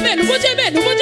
Mwen mwen mwen mwen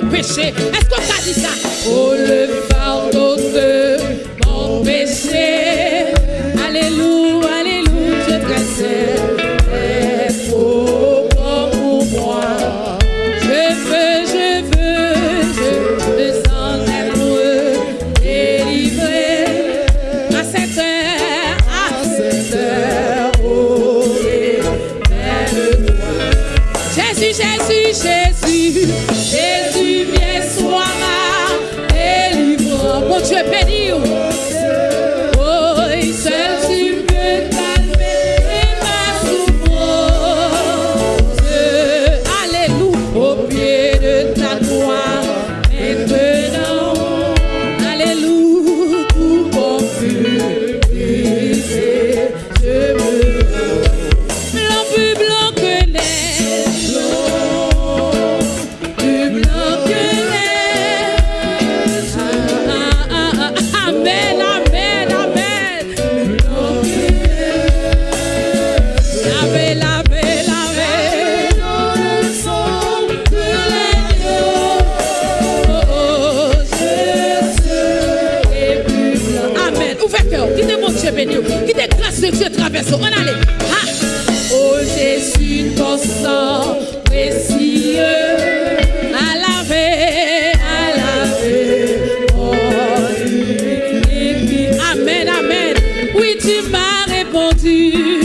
mon péché. Est-ce qu'on t'a dit ça? Oh, le Qui te grâce de Dieu traverse. On allait. Ha! Oh Jésus, ton sang précieux. À laver, à laver. Oh, Amen, amen. Oui, tu m'as répondu.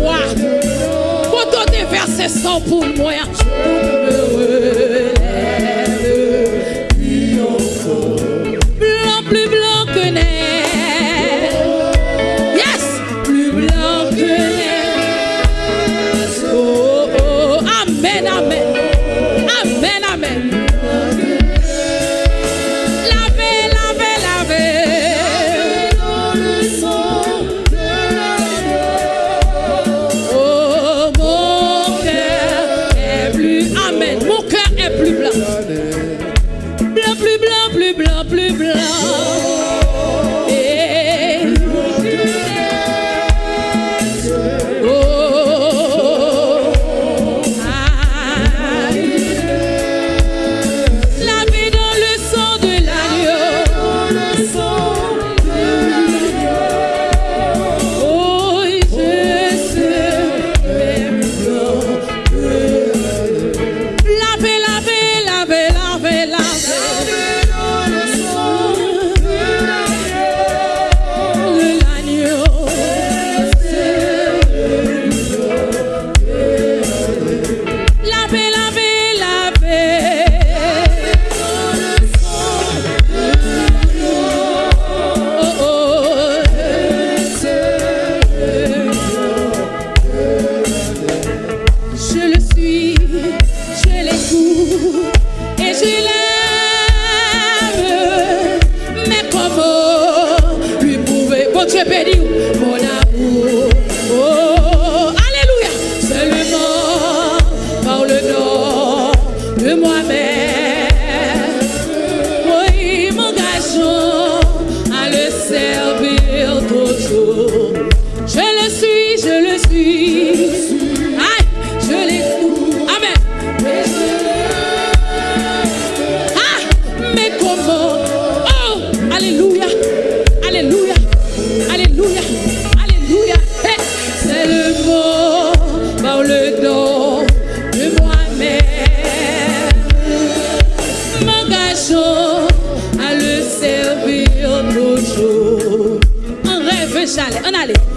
moi. Pour donner verser sang pour moi. Dieu béni. Oh, Alléluia. Alléluia. Alléluia. Alléluia. C'est le mot par le don de moi-même. M'engageons à le servir toujours. En rêve, j'allais. En allait.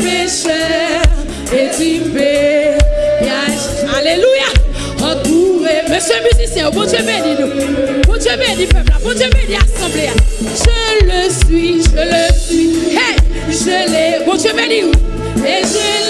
péchais et tu payes. Alléluia. Entouré Monsieur le musicien, bon Dieu béni nous. Bon Dieu béni peuple, bon Dieu béni assemblée. Je le suis, je le suis. Hey, je l'ai. Bon Dieu béni nous. Et je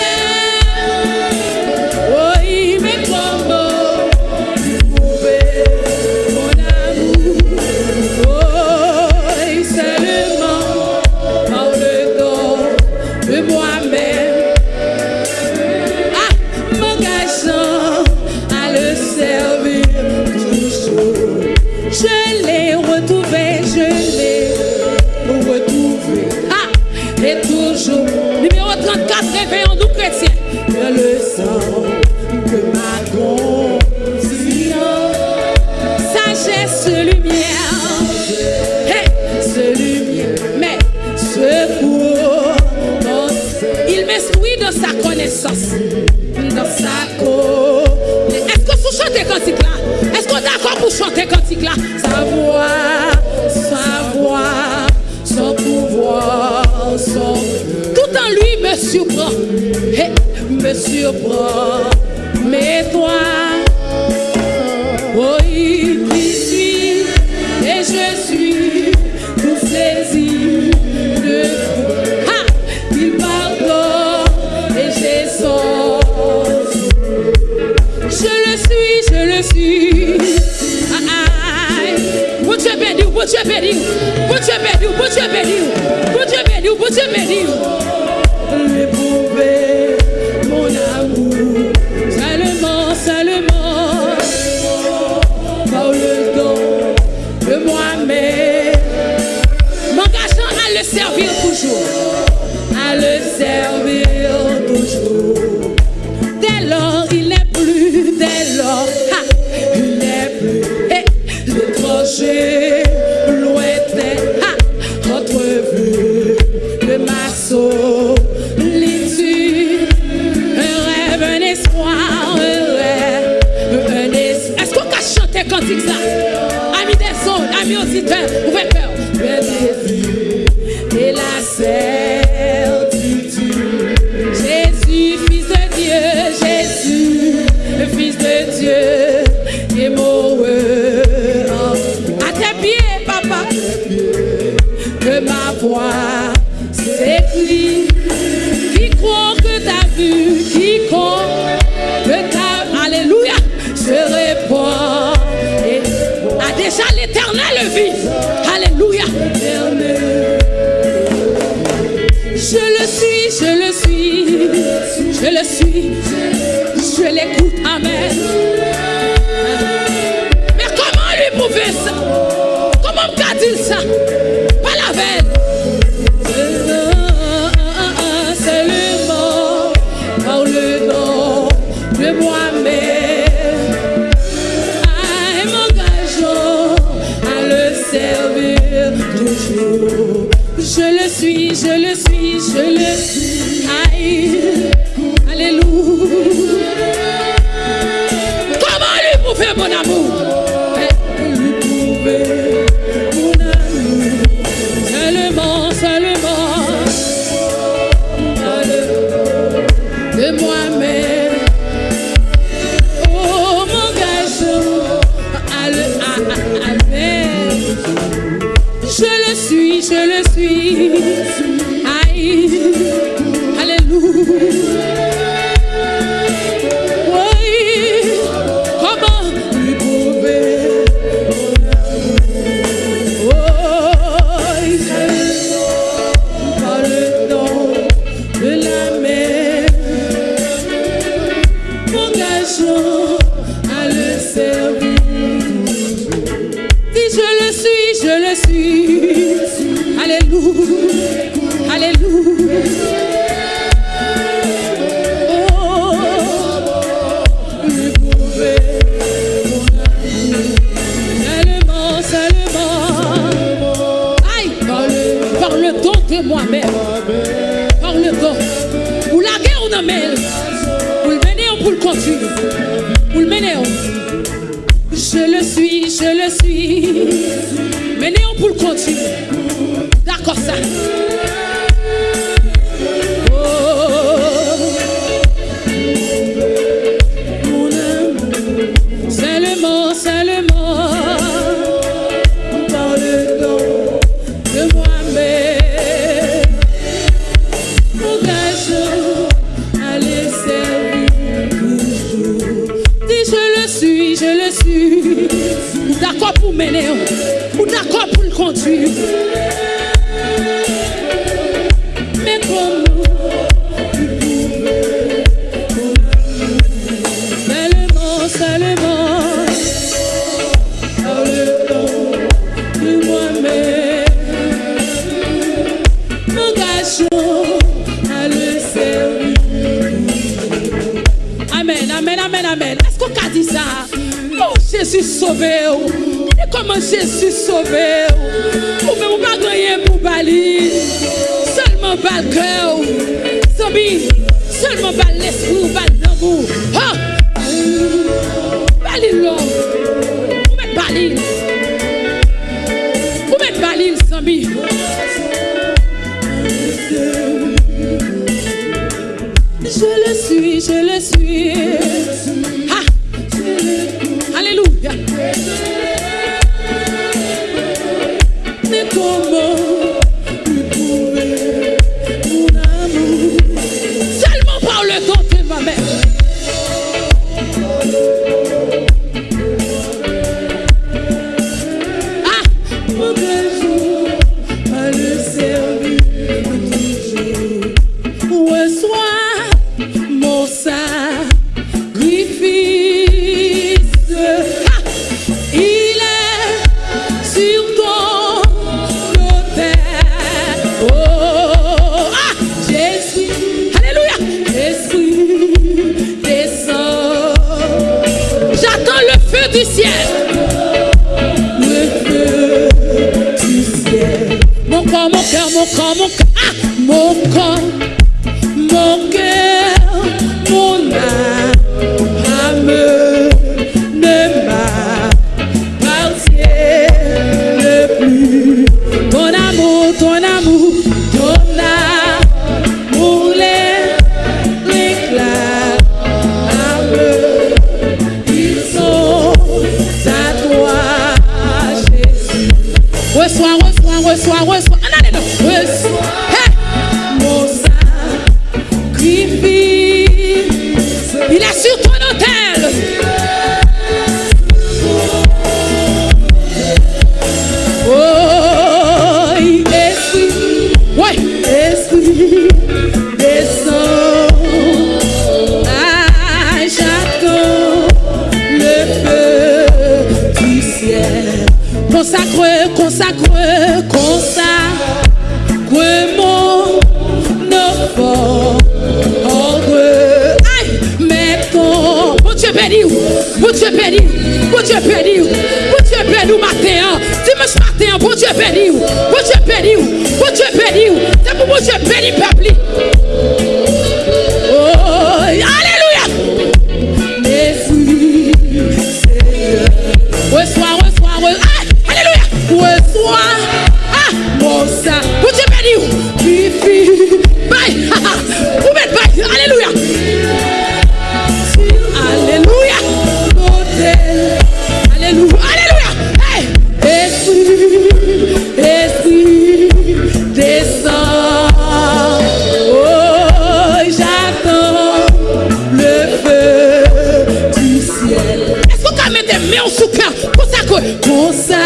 Put your belly, put your belly. Que ma voix s'écrit. que t'a vu à le servir. Dis je le suis, je le suis. Mener. Je le suis, je le suis. Mener, pour le continuer. D'accord, ça. Jésus. Ou d'accord pour mener, ou d'accord pour le conduire. Et comment Jésus sauvé? oh. Ou même pas rien pour bali. Seulement bal cœur. Zombie. Seulement bal l'esprit ou bal d'amour. Ah! Bali bali. Ou mettre bali, zombie. Je le suis, je le suis. Ah. Du ciel. Le feu du ciel. Mon corps, mon cœur, mon corps, mon cœur, ah, mon corps, béni. Bon Dieu béni ou matin. Dimanche matin, bon Dieu béni. Bon Dieu béni. Bon Dieu béni. C'est pour bon Dieu béni peuple. meu chucar. Você é coisa.